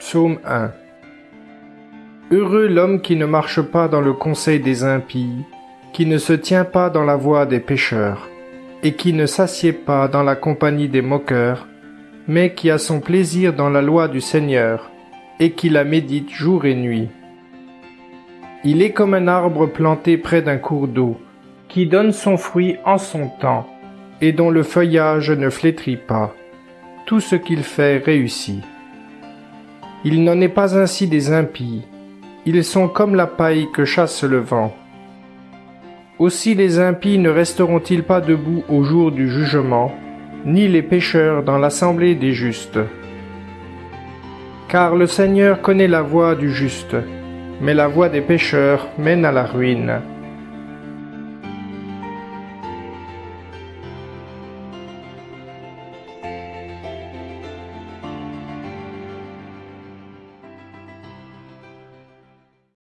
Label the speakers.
Speaker 1: Psaume 1 Heureux l'homme qui ne marche pas dans le conseil des impies, qui ne se tient pas dans la voie des pécheurs, et qui ne s'assied pas dans la compagnie des moqueurs, mais qui a son plaisir dans la loi du Seigneur, et qui la médite jour et nuit. Il est comme un arbre planté près d'un cours d'eau, qui donne son fruit en son temps, et dont le feuillage ne flétrit pas. Tout ce qu'il fait réussit. Il n'en est pas ainsi des impies. Ils sont comme la paille que chasse le vent. Aussi les impies ne resteront-ils pas debout au jour du jugement, ni les pécheurs dans l'assemblée des justes. Car le Seigneur connaît la voie du juste, mais la voie des pécheurs mène à la ruine.